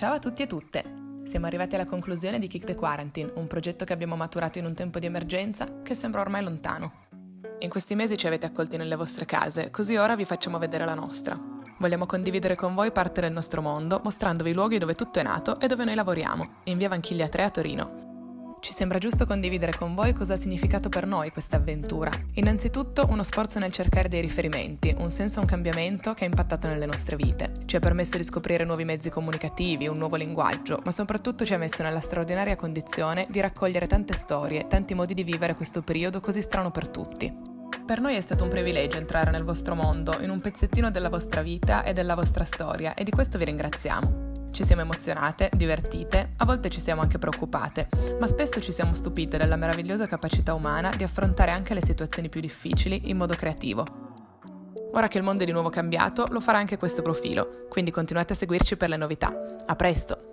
Ciao a tutti e tutte! Siamo arrivati alla conclusione di Kick the Quarantine, un progetto che abbiamo maturato in un tempo di emergenza che sembra ormai lontano. In questi mesi ci avete accolti nelle vostre case, così ora vi facciamo vedere la nostra. Vogliamo condividere con voi parte del nostro mondo, mostrandovi i luoghi dove tutto è nato e dove noi lavoriamo, in via Vanchiglia 3 a Torino. Ci sembra giusto condividere con voi cosa ha significato per noi questa avventura. Innanzitutto uno sforzo nel cercare dei riferimenti, un senso e un cambiamento che ha impattato nelle nostre vite. Ci ha permesso di scoprire nuovi mezzi comunicativi, un nuovo linguaggio, ma soprattutto ci ha messo nella straordinaria condizione di raccogliere tante storie, tanti modi di vivere questo periodo così strano per tutti. Per noi è stato un privilegio entrare nel vostro mondo, in un pezzettino della vostra vita e della vostra storia, e di questo vi ringraziamo. Ci siamo emozionate, divertite, a volte ci siamo anche preoccupate, ma spesso ci siamo stupite della meravigliosa capacità umana di affrontare anche le situazioni più difficili in modo creativo. Ora che il mondo è di nuovo cambiato, lo farà anche questo profilo, quindi continuate a seguirci per le novità. A presto!